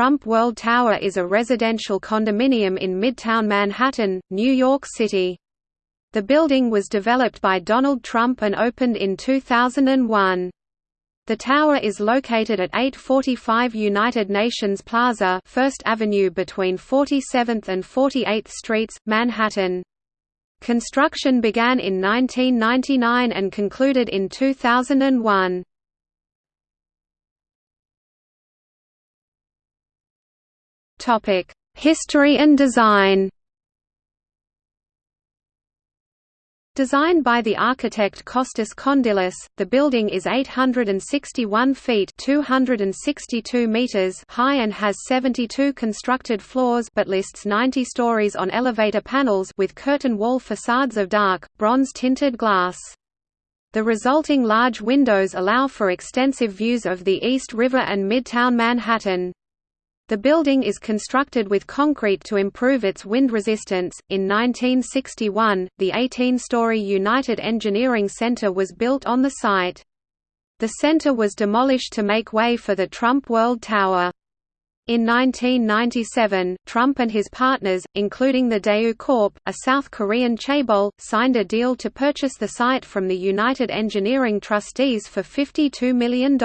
Trump World Tower is a residential condominium in Midtown Manhattan, New York City. The building was developed by Donald Trump and opened in 2001. The tower is located at 845 United Nations Plaza 1st Avenue between 47th and 48th Streets, Manhattan. Construction began in 1999 and concluded in 2001. History and design Designed by the architect Kostas Kondylis, the building is 861 feet 262 meters high and has 72 constructed floors but lists 90 stories on elevator panels with curtain wall facades of dark, bronze-tinted glass. The resulting large windows allow for extensive views of the East River and Midtown Manhattan. The building is constructed with concrete to improve its wind resistance. In 1961, the 18 story United Engineering Center was built on the site. The center was demolished to make way for the Trump World Tower. In 1997, Trump and his partners, including the Daewoo Corp., a South Korean chaebol, signed a deal to purchase the site from the United Engineering trustees for $52 million.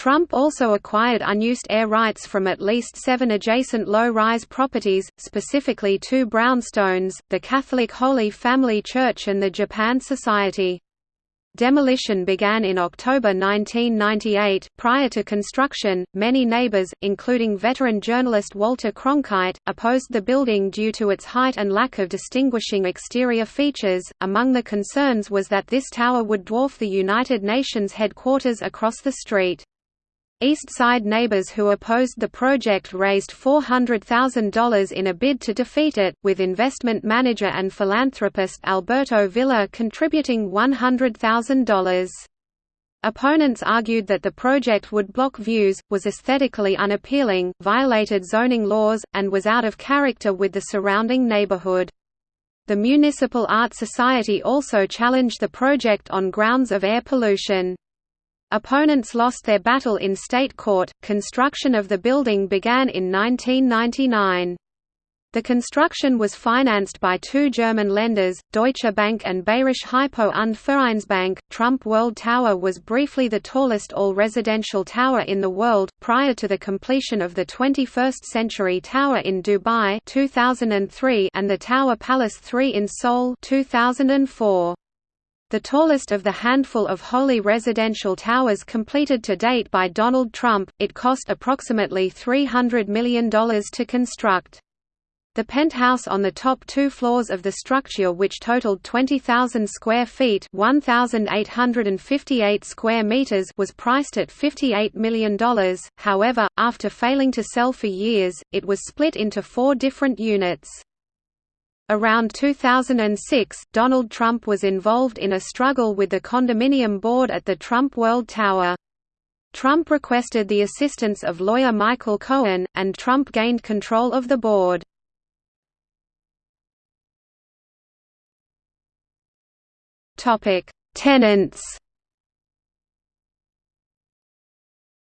Trump also acquired unused air rights from at least seven adjacent low-rise properties, specifically two brownstones, the Catholic Holy Family Church and the Japan Society. Demolition began in October 1998. Prior to construction, many neighbors, including veteran journalist Walter Cronkite, opposed the building due to its height and lack of distinguishing exterior features. Among the concerns was that this tower would dwarf the United Nations headquarters across the street. East Side neighbors who opposed the project raised $400,000 in a bid to defeat it, with investment manager and philanthropist Alberto Vilar contributing $100,000. Opponents argued that the project would block views, was aesthetically unappealing, violated zoning laws, and was out of character with the surrounding neighborhood. The Municipal Art Society also challenged the project on grounds of air pollution. Opponents lost their battle in state court. Construction of the building began in 1999. The construction was financed by two German lenders, Deutsche Bank and Bayerische Hypo und Vereinsbank. Trump World Tower was briefly the tallest all-residential tower in the world, prior to the completion of the 21st Century Tower in Dubai 2003 and the Tower Palace 3 in Seoul 2004. The tallest of the handful of wholly residential towers completed to date by Donald Trump, it cost approximately $300 million to construct. The penthouse on the top two floors of the structure which totaled 20,000 square feet 1,858 square meters was priced at $58 million, however, after failing to sell for years, it was split into four different units. Around 2006, Donald Trump was involved in a struggle with the condominium board at the Trump World Tower. Trump requested the assistance of lawyer Michael Cohen, and Trump gained control of the board. Tenants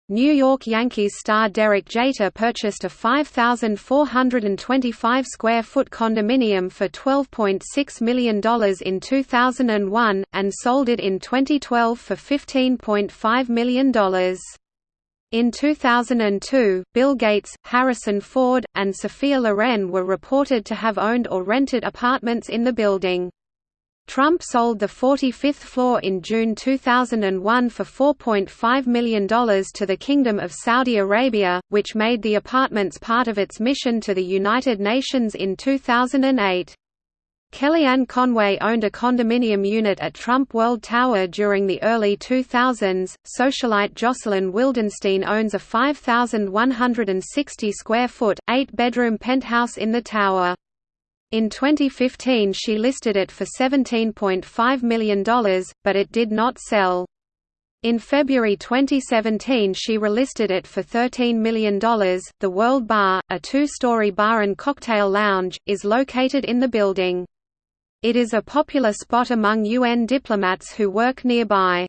New York Yankees star Derek Jeter purchased a 5,425 square foot condominium for $12.6 million in 2001, and sold it in 2012 for $15.5 million. In 2002, Bill Gates, Harrison Ford, and Sophia Loren were reported to have owned or rented apartments in the building. Trump sold the 45th floor in June 2001 for $4.5 million to the Kingdom of Saudi Arabia, which made the apartments part of its mission to the United Nations in 2008. Kellyanne Conway owned a condominium unit at Trump World Tower during the early 2000s. Socialite Jocelyn Wildenstein owns a 5,160 square foot, eight bedroom penthouse in the tower. In 2015 she listed it for $17.5 million, but it did not sell. In February 2017 she relisted it for $13 million. The World Bar, a two-story bar and cocktail lounge, is located in the building. It is a popular spot among UN diplomats who work nearby.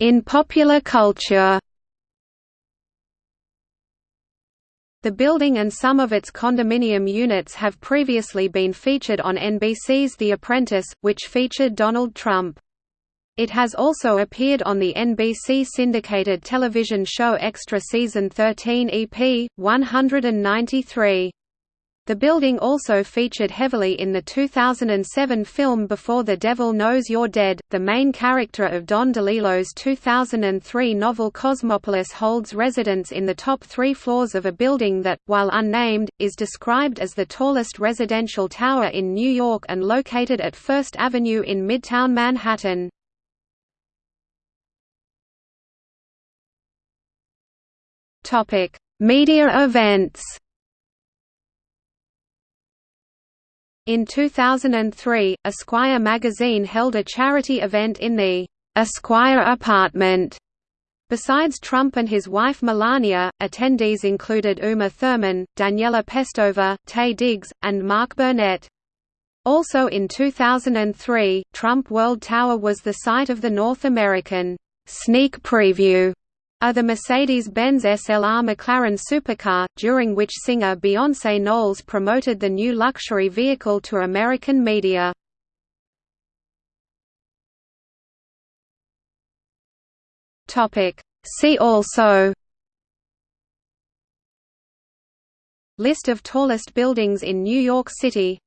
In popular culture The building and some of its condominium units have previously been featured on NBC's The Apprentice, which featured Donald Trump. It has also appeared on the NBC syndicated television show Extra Season 13 EP, 193. The building also featured heavily in the 2007 film Before the Devil Knows You're Dead. The main character of Don DeLillo's 2003 novel Cosmopolis holds residence in the top three floors of a building that, while unnamed, is described as the tallest residential tower in New York and located at First Avenue in Midtown Manhattan. Media events In 2003, Esquire magazine held a charity event in the Esquire apartment. Besides Trump and his wife Melania, attendees included Uma Thurman, Daniela Pestova, Taye Diggs, and Mark Burnett. Also in 2003, Trump World Tower was the site of the North American sneak preview are the Mercedes-Benz SLR McLaren supercar, during which singer Beyoncé Knowles promoted the new luxury vehicle to American media. See also List of tallest buildings in New York City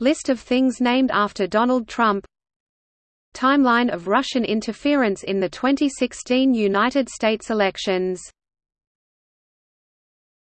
List of things named after Donald Trump Timeline of Russian interference in the 2016 United States elections